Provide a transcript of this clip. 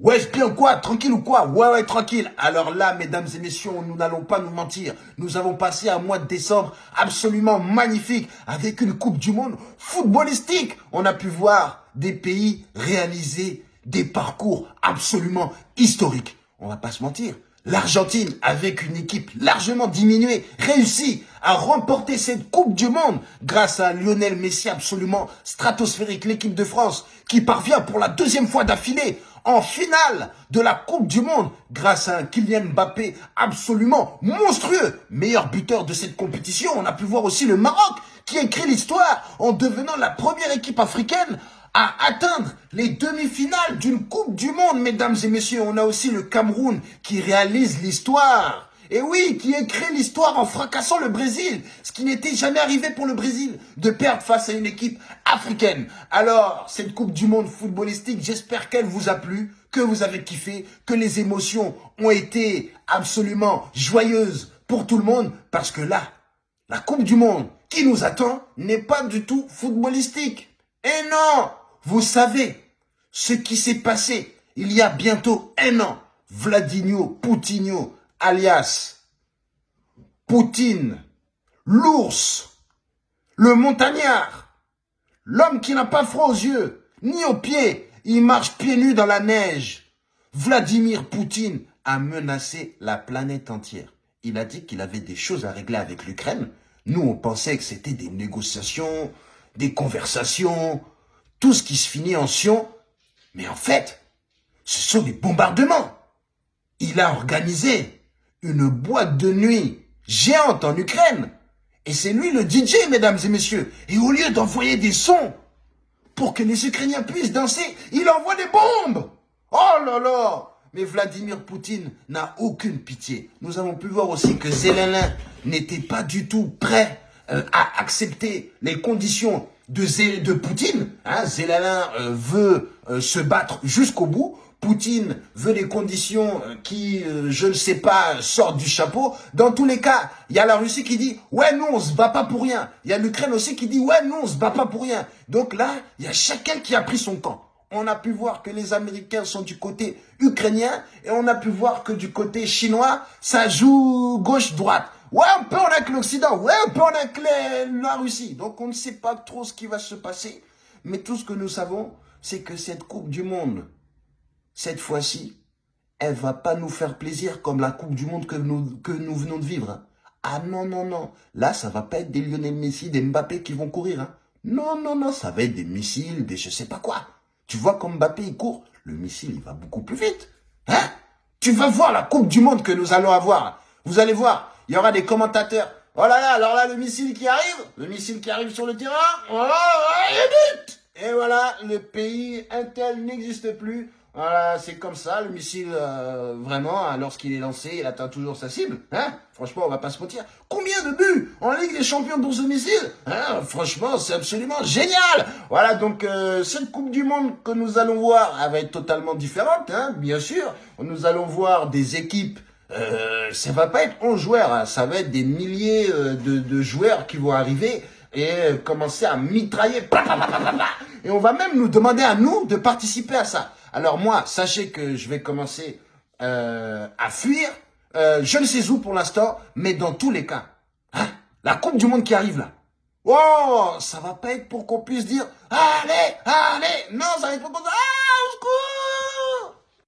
Wesh, bien quoi? Tranquille ou quoi? Ouais, ouais, tranquille. Alors là, mesdames et messieurs, nous n'allons pas nous mentir. Nous avons passé un mois de décembre absolument magnifique avec une Coupe du Monde footballistique. On a pu voir des pays réaliser des parcours absolument historiques. On va pas se mentir. L'Argentine, avec une équipe largement diminuée, réussit à remporter cette Coupe du Monde grâce à Lionel Messi absolument stratosphérique, l'équipe de France, qui parvient pour la deuxième fois d'affilée en finale de la Coupe du Monde grâce à un Kylian Mbappé absolument monstrueux, meilleur buteur de cette compétition. On a pu voir aussi le Maroc qui écrit l'histoire en devenant la première équipe africaine à atteindre les demi-finales d'une Coupe du Monde, mesdames et messieurs. On a aussi le Cameroun qui réalise l'histoire et oui, qui écrit l'histoire en fracassant le Brésil, ce qui n'était jamais arrivé pour le Brésil, de perdre face à une équipe africaine. Alors, cette Coupe du Monde footballistique, j'espère qu'elle vous a plu, que vous avez kiffé, que les émotions ont été absolument joyeuses pour tout le monde, parce que là, la Coupe du Monde qui nous attend n'est pas du tout footballistique. Et non, vous savez ce qui s'est passé il y a bientôt un an. Vladimir Poutinho alias Poutine, l'ours, le montagnard, l'homme qui n'a pas froid aux yeux, ni aux pieds, il marche pieds nus dans la neige. Vladimir Poutine a menacé la planète entière. Il a dit qu'il avait des choses à régler avec l'Ukraine. Nous, on pensait que c'était des négociations, des conversations, tout ce qui se finit en sion. Mais en fait, ce sont des bombardements. Il a organisé une boîte de nuit géante en Ukraine. Et c'est lui le DJ, mesdames et messieurs. Et au lieu d'envoyer des sons pour que les Ukrainiens puissent danser, il envoie des bombes. Oh là là Mais Vladimir Poutine n'a aucune pitié. Nous avons pu voir aussi que Zelensky n'était pas du tout prêt euh, à accepter les conditions de, de Poutine. Hein, euh, veut euh, se battre jusqu'au bout. Poutine veut des conditions euh, qui, je ne sais pas, sortent du chapeau. Dans tous les cas, il y a la Russie qui dit « Ouais, nous, on se bat pas pour rien ». Il y a l'Ukraine aussi qui dit « Ouais, nous, on se bat pas pour rien ». Donc là, il y a chacun qui a pris son camp. On a pu voir que les Américains sont du côté ukrainien et on a pu voir que du côté chinois, ça joue gauche-droite. Ouais, un peu on a que l'Occident, ouais, un peu on a que la Russie. Donc on ne sait pas trop ce qui va se passer. Mais tout ce que nous savons, c'est que cette Coupe du Monde cette fois-ci, elle va pas nous faire plaisir comme la Coupe du Monde que nous, que nous venons de vivre. Ah non, non, non. Là, ça va pas être des Lionel Messi, des Mbappé qui vont courir. Hein. Non, non, non, ça va être des missiles, des je sais pas quoi. Tu vois comme Mbappé, il court, le missile, il va beaucoup plus vite. Hein Tu vas voir la Coupe du Monde que nous allons avoir. Vous allez voir, il y aura des commentateurs. Oh là là, alors là, le missile qui arrive, le missile qui arrive sur le terrain, oh, oh, et voilà, le pays Intel n'existe plus. Voilà, c'est comme ça, le missile, euh, vraiment, hein, lorsqu'il est lancé, il atteint toujours sa cible. Hein Franchement, on va pas se mentir. Combien de buts en Ligue des Champions pour ce missile hein? Franchement, c'est absolument génial Voilà, donc euh, cette Coupe du Monde que nous allons voir, elle va être totalement différente, hein, bien sûr. Nous allons voir des équipes euh, ça va pas être 11 joueurs, hein. ça va être des milliers euh, de, de, joueurs qui vont arriver et commencer à mitrailler. Et on va même nous demander à nous de participer à ça. Alors moi, sachez que je vais commencer euh, à fuir. Euh, je ne sais où pour l'instant, mais dans tous les cas, hein, la Coupe du Monde qui arrive là, oh, ça va pas être pour qu'on puisse dire, allez, allez, non, ça va être pour qu'on dise, ah, au secours